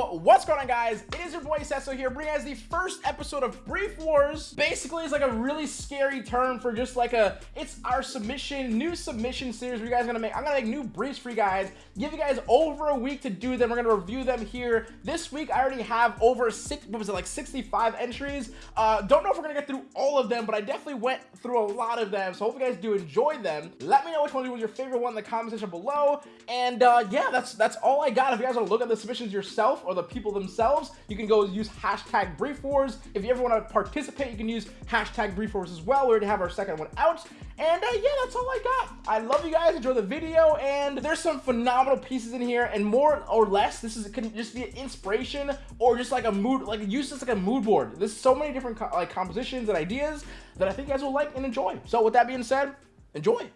What's going on guys? It is your boy Sesso here, bringing us the first episode of Brief Wars. Basically, it's like a really scary term for just like a, it's our submission, new submission series we guys are gonna make. I'm gonna make new briefs for you guys, give you guys over a week to do them. We're gonna review them here. This week, I already have over six, what was it, like 65 entries. Uh, don't know if we're gonna get through all of them, but I definitely went through a lot of them. So hope you guys do enjoy them. Let me know which one was your favorite one in the comment section below. And uh, yeah, that's, that's all I got. If you guys wanna look at the submissions yourself or the people themselves, you can go use hashtag brief wars. If you ever want to participate, you can use hashtag brief wars as well. We already have our second one out. And uh, yeah, that's all I got. I love you guys. Enjoy the video. And there's some phenomenal pieces in here. And more or less, this is it can just be an inspiration or just like a mood, like use this like a mood board. There's so many different co like compositions and ideas that I think you guys will like and enjoy. So with that being said, enjoy.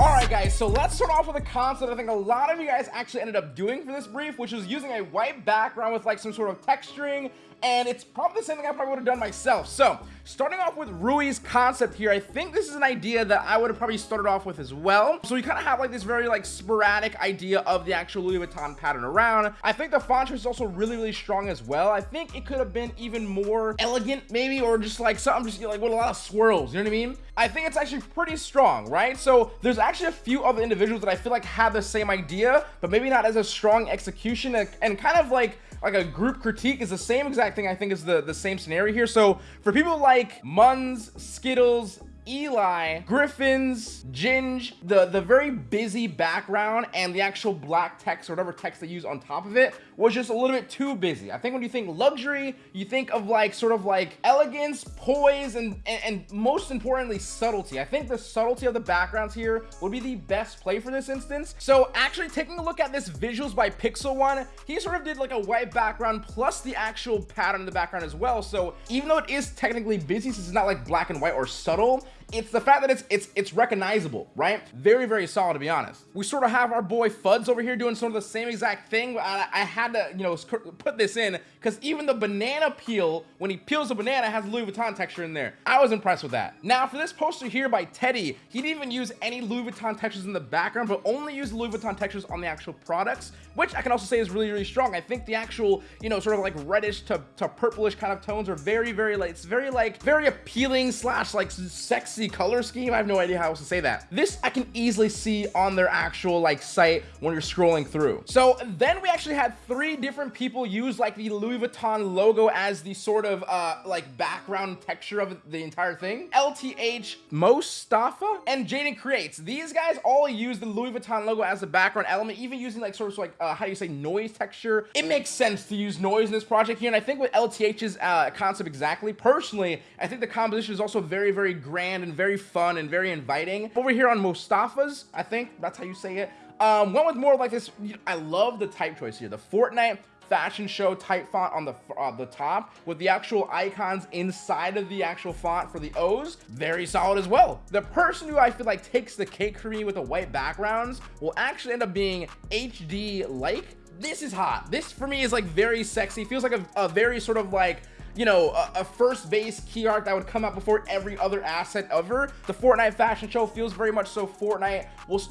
All right, guys, so let's start off with a concept I think a lot of you guys actually ended up doing for this brief, which was using a white background with like some sort of texturing and it's probably the same thing I probably would have done myself. So starting off with Rui's concept here, I think this is an idea that I would have probably started off with as well. So we kind of have like this very like sporadic idea of the actual Louis Vuitton pattern around. I think the font is also really, really strong as well. I think it could have been even more elegant maybe, or just like something just like with a lot of swirls, you know what I mean? I think it's actually pretty strong, right? So there's actually a few other individuals that I feel like have the same idea, but maybe not as a strong execution and kind of like like a group critique is the same exact thing I think is the the same scenario here. So for people like Muns Skittles Eli, Griffins, Ginge, the, the very busy background and the actual black text or whatever text they use on top of it was just a little bit too busy. I think when you think luxury, you think of like sort of like elegance, poise, and, and, and most importantly, subtlety. I think the subtlety of the backgrounds here would be the best play for this instance. So actually taking a look at this visuals by Pixel One, he sort of did like a white background plus the actual pattern in the background as well. So even though it is technically busy, since it's not like black and white or subtle, it's the fact that it's it's it's recognizable right? Very very solid to be honest. We sort of have our boy fuds over here doing sort of the same exact thing. I, I had to you know put this in because even the banana peel when he peels a banana has Louis Vuitton texture in there. I was impressed with that. Now for this poster here by Teddy he didn't even use any Louis Vuitton textures in the background but only used Louis Vuitton textures on the actual products which I can also say is really really strong. I think the actual you know sort of like reddish to, to purplish kind of tones are very very like it's very like very appealing slash like sexy color scheme. I have no idea how else to say that. This I can easily see on their actual like site when you're scrolling through. So then we actually had three different people use like the Louis Vuitton logo as the sort of uh, like background texture of the entire thing. LTH, Mostafa, and Jaden Creates. These guys all use the Louis Vuitton logo as a background element, even using like sort of like, uh, how do you say, noise texture. It makes sense to use noise in this project here. And I think with LTH's uh, concept exactly, personally, I think the composition is also very, very grand and very fun and very inviting. Over here on Mostafa's, I think that's how you say it. Um, went with more like this. I love the type choice here. The Fortnite fashion show type font on the uh, the top with the actual icons inside of the actual font for the O's very solid as well the person who I feel like takes the cake for me with the white backgrounds will actually end up being HD like this is hot this for me is like very sexy feels like a, a very sort of like you know, a, a, first base key art that would come out before every other asset ever. The Fortnite fashion show feels very much so Fortnite,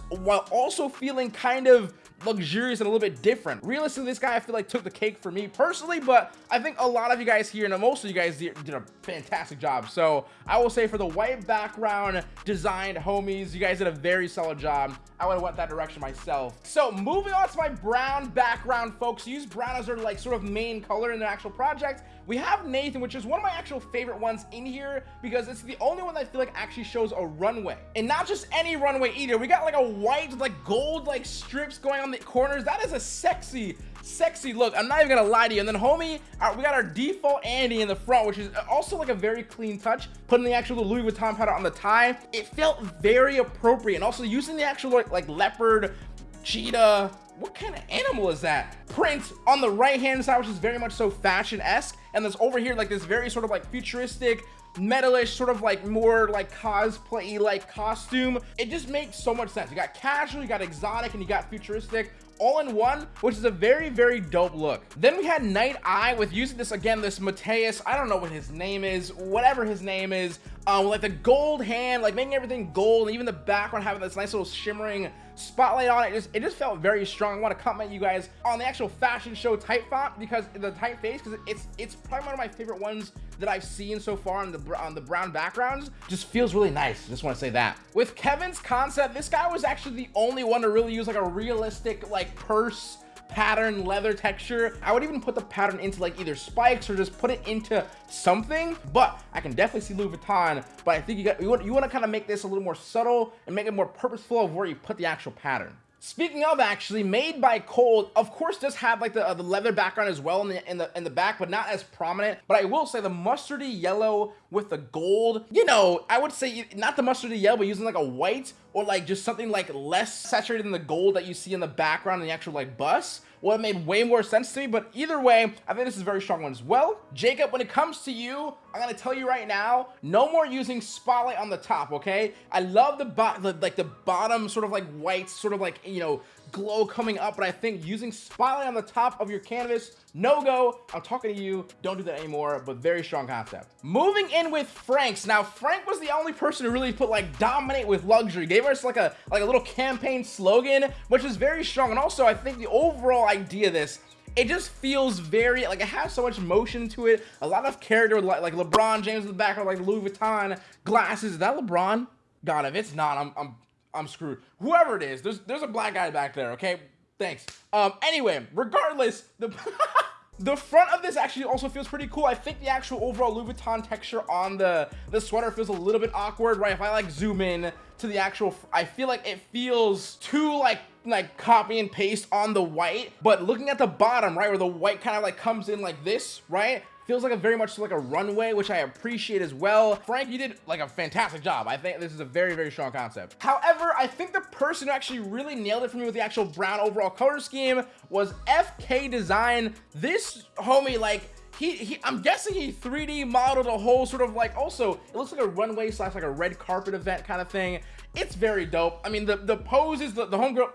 while also feeling kind of luxurious and a little bit different. Realistically, this guy I feel like took the cake for me personally, but I think a lot of you guys here and most of you guys did, a fantastic job. So I will say for the white background designed homies, you guys did a very solid job. I would have went that direction myself. So moving on to my brown background, folks. Use brown as their like sort of main color in the actual project. We have Nathan, which is one of my actual favorite ones in here because it's the only one that I feel like actually shows a runway. And not just any runway either. We got like a white, like gold, like strips going on the corners. That is a sexy, sexy look. I'm not even gonna lie to you. And then homie, we got our default Andy in the front, which is also like a very clean touch. Putting the actual Louis Vuitton pattern on the tie. It felt very appropriate. And also using the actual like, like leopard, cheetah, what kind of animal is that? Print on the right hand side, which is very much so fashion-esque. And this over here like this very sort of like futuristic metalish sort of like more like cosplay like costume it just makes so much sense you got casual you got exotic and you got futuristic all in one, which is a very, very dope look. Then we had Night Eye with using this again, this Mateus, I don't know what his name is, whatever his name is, um, like the gold hand, like making everything gold, and even the background having this nice little shimmering spotlight on it. Just it just felt very strong. I want to compliment you guys on the actual fashion show type font because the typeface, because it's it's probably one of my favorite ones that I've seen so far on the on the brown backgrounds. Just feels really nice. Just want to say that. With Kevin's concept, this guy was actually the only one to really use like a realistic like purse pattern leather texture i would even put the pattern into like either spikes or just put it into something but i can definitely see louis vuitton but i think you got you want, you want to kind of make this a little more subtle and make it more purposeful of where you put the actual pattern Speaking of actually, made by Cold, of course, does have like the uh, the leather background as well in the in the in the back, but not as prominent. But I will say the mustardy yellow with the gold, you know, I would say not the mustardy yellow, but using like a white or like just something like less saturated than the gold that you see in the background in the actual like bus would have made way more sense to me. But either way, I think this is a very strong one as well. Jacob, when it comes to you, I'm gonna tell you right now, no more using spotlight on the top, okay? I love the, the like the bottom sort of like white, sort of like, you know, glow coming up, but I think using spotlight on the top of your canvas, no go. I'm talking to you. Don't do that anymore, but very strong concept. Moving in with Frank's. Now, Frank was the only person who really put like dominate with luxury. Gave us like a like a little campaign slogan, which is very strong. And also, I think the overall idea of this it just feels very like it has so much motion to it a lot of character like, like lebron james in the background like louis vuitton glasses is that lebron god if it's not i'm i'm I'm screwed. Whoever it is, there's there's a black guy back there, okay? Thanks. Um, anyway, regardless, the the front of this actually also feels pretty cool. I think the actual overall Louis Vuitton texture on the the sweater feels a little bit awkward, right? If I like zoom in to the actual, I feel like it feels too like like copy and paste on the white, but looking at the bottom, right, where the white kind of like comes in like this, right? Feels like a very much like a runway which i appreciate as well frank you did like a fantastic job i think this is a very very strong concept however i think the person who actually really nailed it for me with the actual brown overall color scheme was fk design this homie like he, he, I'm guessing he 3D modeled a whole sort of like also it looks like a runway slash like a red carpet event kind of thing. It's very dope. I mean the the poses, the, the homegirl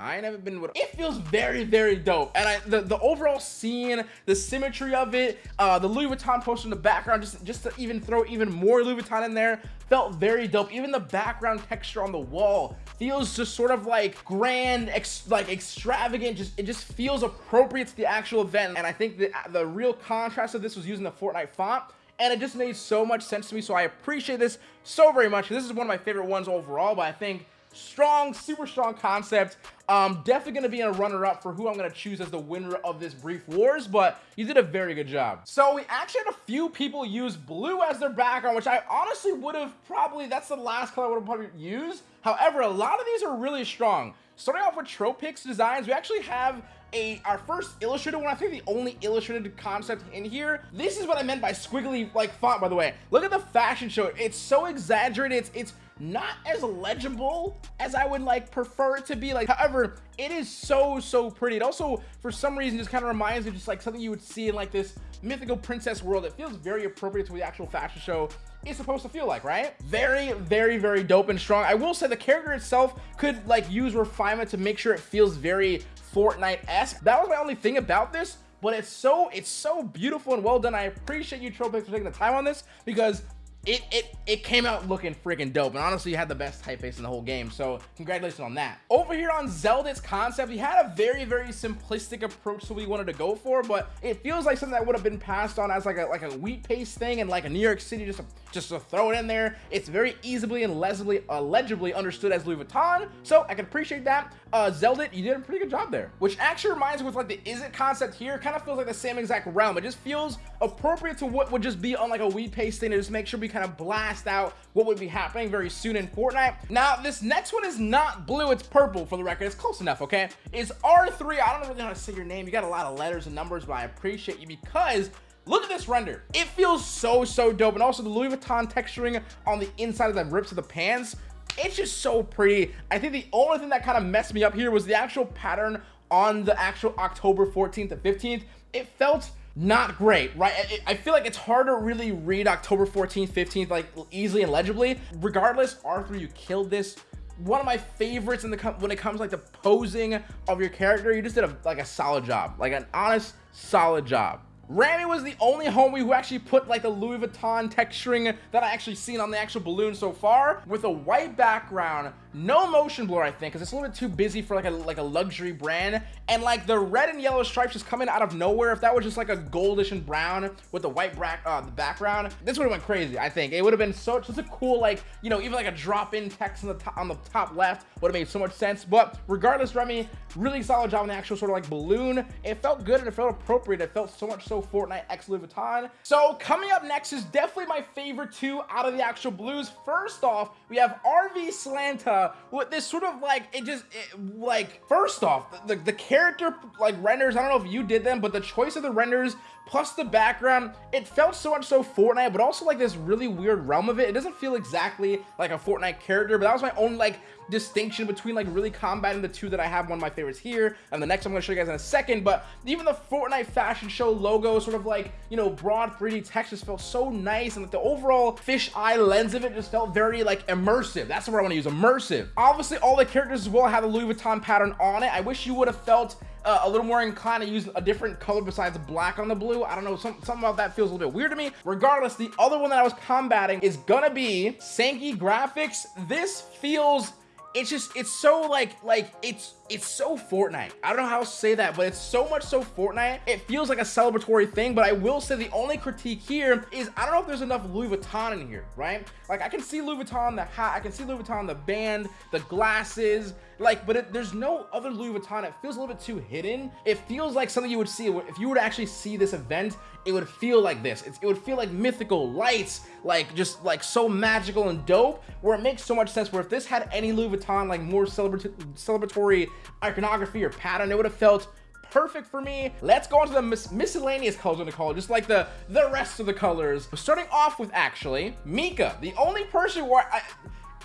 now, I ain't never been with. It feels very, very dope, and I the the overall scene, the symmetry of it, uh, the Louis Vuitton poster in the background, just just to even throw even more Louis Vuitton in there, felt very dope. Even the background texture on the wall feels just sort of like grand, ex like extravagant. Just it just feels appropriate to the actual event, and I think the the real contrast of this was using the Fortnite font and it just made so much sense to me so i appreciate this so very much this is one of my favorite ones overall but i think strong super strong concept. Um definitely gonna be in a runner-up for who i'm gonna choose as the winner of this brief wars but you did a very good job. So we actually had a few people use blue as their background which i honestly would have probably that's the last color i would have probably used. However a lot of these are really strong. Starting off with tropix designs we actually have a our first illustrated one. I think the only illustrated concept in here. This is what i meant by squiggly like font by the way. Look at the fashion show. It's so exaggerated. It's it's not as legible as I would like prefer it to be. Like however it is so so pretty. It also for some reason just kind of reminds me just like something you would see in like this mythical princess world. It feels very appropriate to the actual fashion show is supposed to feel like right? Very very very dope and strong. I will say the character itself could like use refinement to make sure it feels very Fortnite-esque. That was my only thing about this but it's so it's so beautiful and well done. I appreciate you Tropix for taking the time on this because it it it came out looking freaking dope and honestly you had the best typeface in the whole game so congratulations on that. Over here on zelda's concept he had a very very simplistic approach to what he wanted to go for but it feels like something that would have been passed on as like a like a wheat paste thing and like a new york city just to, just to throw it in there. It's very easily and legibly uh, understood as louis vuitton so i can appreciate that. Uh zelda you did a pretty good job there which actually reminds me with like the is it concept here kind of feels like the same exact realm. It just feels appropriate to what would just be on like a wheat paste thing to just make sure we kind of blast out what would be happening very soon in Fortnite. Now, this next one is not blue, it's purple for the record. It's close enough, okay? Is R3, I don't really know how to say your name. You got a lot of letters and numbers, but I appreciate you because Look at this render. It feels so, so dope. And also the Louis Vuitton texturing on the inside of the rips of the pants. It's just so pretty. I think the only thing that kind of messed me up here was the actual pattern on the actual October 14th to 15th. It felt not great, right? I, feel like it's hard to really read October 14th, 15th, like easily and legibly. Regardless, R3, you killed this one of my favorites in the when it comes like the posing of your character. You just did a like a solid job, like an honest, solid job. Rami was the only homie who actually put like the Louis Vuitton texturing that I actually seen on the actual balloon so far with a white background no motion blur i think because it's a little bit too busy for like a like a luxury brand. And like the red and yellow stripes just coming out of nowhere. If that was just like a goldish and brown with the white back uh the background this would have went crazy i think. It would have been so such a cool like you know even like a drop-in text on the top on the top left would have made so much sense. But regardless remy really solid job on the actual sort of like balloon. It felt good and it felt appropriate. It felt so much so fortnite x louis vuitton. So coming up next is definitely my favorite two out of the actual blues. First off we have rv slanta uh, with this sort of like it just it, like first off the, the character like renders i don't know if you did them but the choice of the renders plus the background it felt so much so fortnite but also like this really weird realm of it. It doesn't feel exactly like a fortnite character but that was my own like distinction between like really combating the two that I have one of my favorites here and the next I'm going to show you guys in a second but even the Fortnite fashion show logo sort of like you know broad 3d text just felt so nice and like the overall fish eye lens of it just felt very like immersive that's word I want to use immersive obviously all the characters as well have the Louis Vuitton pattern on it I wish you would have felt uh, a little more inclined to use a different color besides black on the blue. I don't know, some, something about that feels a little bit weird to me. Regardless, the other one that I was combating is gonna be Sankey Graphics. This feels it's just it's so like like it's it's so Fortnite. I don't know how to say that, but it's so much so Fortnite. It feels like a celebratory thing, but I will say the only critique here is I don't know if there's enough Louis Vuitton in here, right? Like I can see Louis Vuitton the hat, I can see Louis Vuitton the band, the glasses, like, but it, there's no other Louis Vuitton. It feels a little bit too hidden. It feels like something you would see if you were to actually see this event it would feel like this. It's, it would feel like mythical lights, like just like so magical and dope, where it makes so much sense. Where if this had any Louis Vuitton, like more celebratory iconography or pattern, it would have felt perfect for me. Let's go on to the mis miscellaneous colors in the color, just like the, the rest of the colors. Starting off with actually, Mika, the only person where I,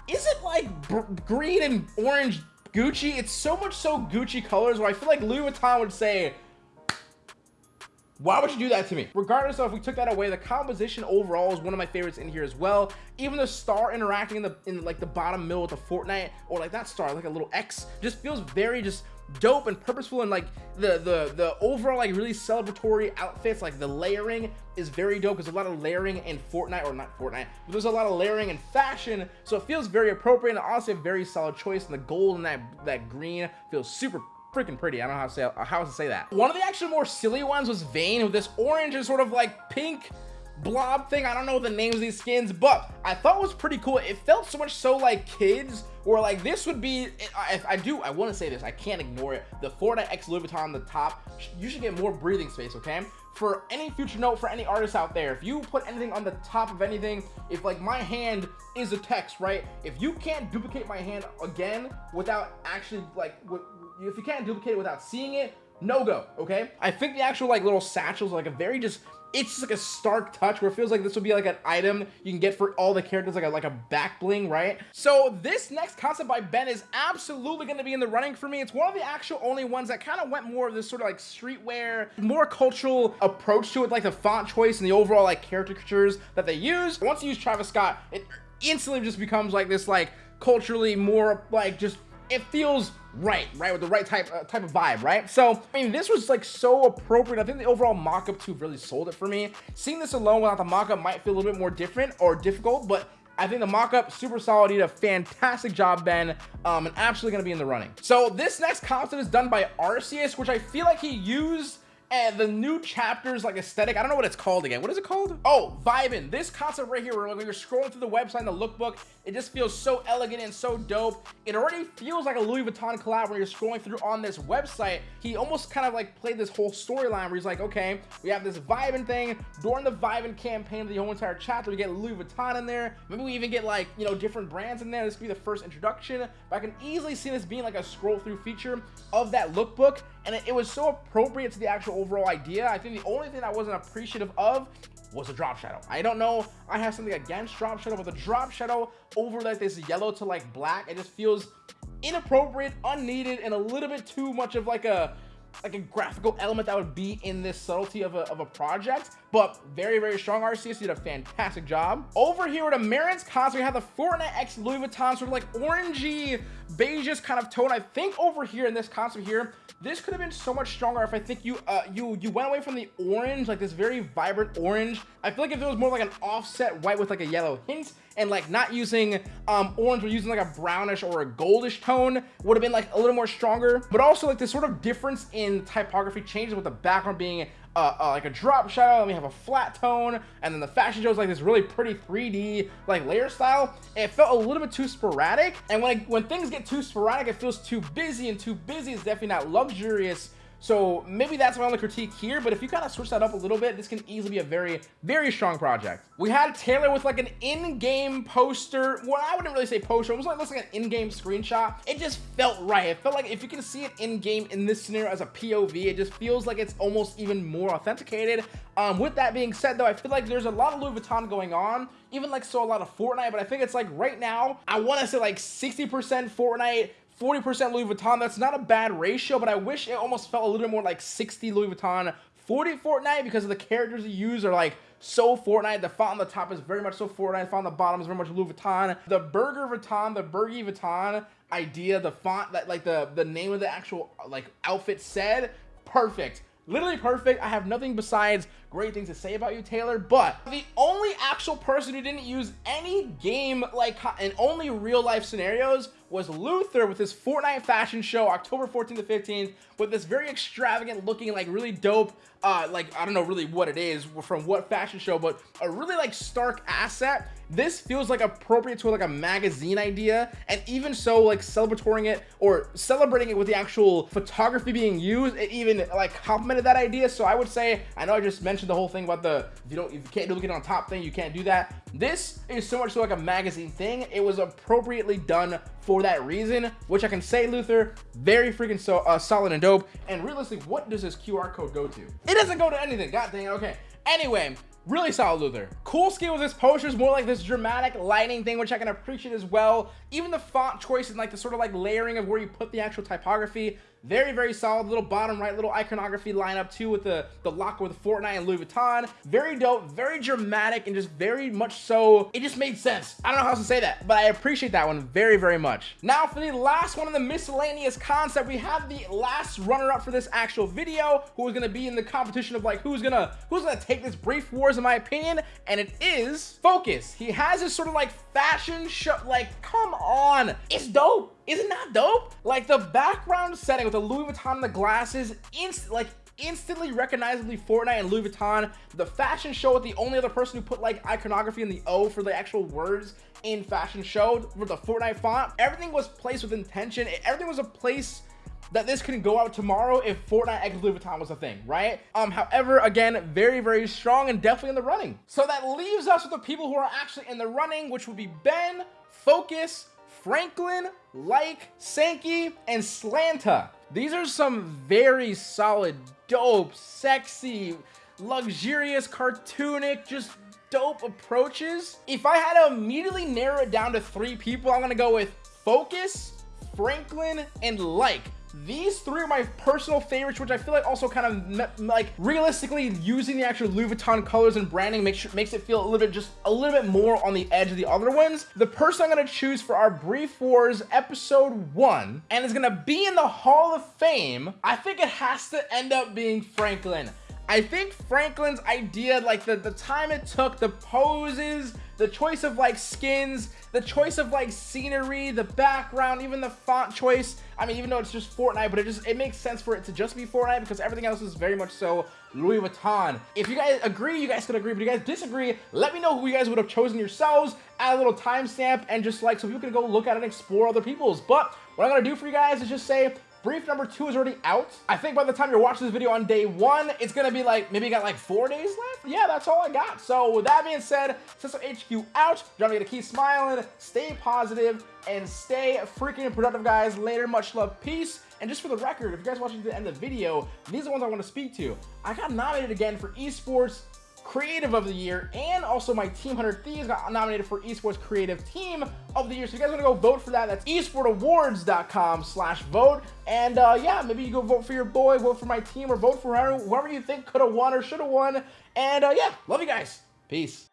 is it like green and orange Gucci? It's so much so Gucci colors where I feel like Louis Vuitton would say, why would you do that to me? Regardless of if we took that away, the composition overall is one of my favorites in here as well. Even the star interacting in the in like the bottom middle with the Fortnite or like that star, like a little X, just feels very just dope and purposeful and like the the the overall like really celebratory outfits like the layering is very dope because a lot of layering in Fortnite or not Fortnite but there's a lot of layering in fashion so it feels very appropriate and honestly a very solid choice and the gold and that that green feels super freaking pretty. I don't know how to say how to say that. One of the actually more silly ones was Vayne with this orange and sort of like pink blob thing. I don't know the names of these skins, but I thought was pretty cool. It felt so much so like kids or like this would be, I, I do, I want to say this, I can't ignore it. The Fortnite X Louis on the top, you should get more breathing space, okay? For any future note, for any artists out there, if you put anything on the top of anything, if like my hand is a text, right? If you can't duplicate my hand again without actually like, if you can't duplicate it without seeing it, no go, okay? I think the actual like little satchels like a very just it's just like a stark touch where it feels like this would be like an item you can get for all the characters like a like a back bling right? So this next concept by ben is absolutely going to be in the running for me. It's one of the actual only ones that kind of went more of this sort of like streetwear more cultural approach to it like the font choice and the overall like caricatures that they use. Once you use travis scott it instantly just becomes like this like culturally more like just it feels right, right, with the right type uh, type of vibe, right? So, I mean, this was like so appropriate. I think the overall mock-up too really sold it for me. Seeing this alone without the mock-up might feel a little bit more different or difficult, but I think the mock-up super solid. Did a fantastic job, Ben, um, and absolutely gonna be in the running. So this next concept is done by Arceus, which I feel like he used and the new chapters like aesthetic i don't know what it's called again. What is it called? Oh vibin. This concept right here where you're scrolling through the website and the lookbook it just feels so elegant and so dope. It already feels like a louis vuitton collab when you're scrolling through on this website. He almost kind of like played this whole storyline where he's like okay we have this vibin thing. During the vibin campaign the whole entire chapter we get louis vuitton in there. Maybe we even get like you know different brands in there. This could be the first introduction. But i can easily see this being like a scroll through feature of that lookbook. And it, it was so appropriate to the actual overall idea. I think the only thing I wasn't appreciative of was a drop shadow. I don't know. I have something against drop shadow, but the drop shadow over like this yellow to like black, it just feels inappropriate, unneeded, and a little bit too much of like a like a graphical element that would be in this subtlety of a, of a project, but very, very strong. RCS did a fantastic job. Over here at Marin's console, we have the Fortnite X Louis Vuitton, sort of like orangey, beigeish kind of tone. I think over here in this concept here, this could have been so much stronger if I think you uh, you you went away from the orange, like this very vibrant orange. I feel like if it was more like an offset white with like a yellow hint, and like not using um, orange, but using like a brownish or a goldish tone would have been like a little more stronger. But also like this sort of difference in typography changes with the background being uh, uh, like a drop shadow and we have a flat tone and then the fashion show is like this really pretty 3d like layer style. It felt a little bit too sporadic and when I, when things get too sporadic it feels too busy and too busy is definitely not luxurious so maybe that's my only critique here, but if you kind of switch that up a little bit, this can easily be a very, very strong project. We had Taylor with like an in-game poster. Well, I wouldn't really say poster. It was like, like an in-game screenshot. It just felt right. It felt like if you can see it in-game in this scenario as a POV, it just feels like it's almost even more authenticated. Um, with that being said, though, I feel like there's a lot of Louis Vuitton going on, even like so a lot of Fortnite, but I think it's like right now, I want to say like 60% Fortnite, 40% Louis Vuitton. That's not a bad ratio, but I wish it almost felt a little bit more like 60 Louis Vuitton, 40 Fortnite because of the characters you use are like so Fortnite. The font on the top is very much so Fortnite. The font on the bottom is very much Louis Vuitton. The Burger Vuitton, the Burgie Vuitton idea, the font that like the the name of the actual like outfit said, perfect. Literally perfect. I have nothing besides great things to say about you, Taylor. But the only actual person who didn't use any game like and only real life scenarios was Luther with his Fortnite fashion show October 14th to 15th with this very extravagant looking like really dope uh like I don't know really what it is from what fashion show but a really like stark asset. This feels like appropriate to like a magazine idea and even so like celebrating it or celebrating it with the actual photography being used it even like complemented that idea. So I would say I know I just mentioned the whole thing about the if you don't if you can't do it on top thing you can't do that. This is so much so like a magazine thing. It was appropriately done for that reason, which I can say, Luther, very freaking so uh, solid and dope. And realistically, what does this QR code go to? It doesn't go to anything. God dang it. Okay. Anyway, really solid Luther. Cool skill with this poster is more like this dramatic lighting thing, which I can appreciate as well. Even the font choice and like the sort of like layering of where you put the actual typography very, very solid little bottom right little iconography lineup too with the, the lock with Fortnite and Louis Vuitton. Very dope, very dramatic, and just very much so, it just made sense. I don't know how else to say that, but I appreciate that one very, very much. Now for the last one of the miscellaneous concept, we have the last runner-up for this actual video, who is gonna be in the competition of like who's gonna who's gonna take this brief wars in my opinion, and it is Focus. He has this sort of like fashion show, like come on, it's dope. Isn't that dope? Like the background setting with the Louis Vuitton the glasses, inst like instantly recognizably Fortnite and Louis Vuitton. The fashion show with the only other person who put like iconography in the O for the actual words in fashion show with the Fortnite font. Everything was placed with intention. Everything was a place that this can go out tomorrow if Fortnite X Louis Vuitton was a thing, right? Um, however, again, very, very strong and definitely in the running. So that leaves us with the people who are actually in the running, which would be Ben, Focus, Franklin, Like, Sankey, and Slanta. These are some very solid, dope, sexy, luxurious, cartoonic, just dope approaches. If I had to immediately narrow it down to three people, I'm gonna go with Focus, Franklin, and Like. These three are my personal favorites, which I feel like also kind of like realistically using the actual Louis Vuitton colors and branding makes sure, makes it feel a little bit just a little bit more on the edge of the other ones. The person I'm to choose for our Brief Wars episode one and is to be in the Hall of Fame, I think it has to end up being Franklin. I think Franklin's idea, like the, the time it took, the poses, the choice of like skins, the choice of like scenery, the background, even the font choice. I mean, even though it's just Fortnite, but it just, it makes sense for it to just be Fortnite because everything else is very much so Louis Vuitton. If you guys agree, you guys can agree, but if you guys disagree, let me know who you guys would have chosen yourselves, add a little timestamp, and just like, so people can go look at it and explore other people's. But what I'm gonna do for you guys is just say, Brief number two is already out. I think by the time you're watching this video on day one, it's gonna be like, maybe you got like four days left? Yeah, that's all I got. So with that being said, System HQ out. Don't forget to keep smiling, stay positive, and stay freaking productive, guys. Later, much love, peace. And just for the record, if you guys watching to the end of the video, these are the ones I want to speak to. I got nominated again for esports Creative of the Year, and also my Team 100 Thieves got nominated for Esports Creative Team of the Year. So you guys want to go vote for that, that's esportsawards.com slash vote. And uh, yeah, maybe you go vote for your boy, vote for my team, or vote for whoever, whoever you think could have won or should have won. And uh, yeah, love you guys. Peace.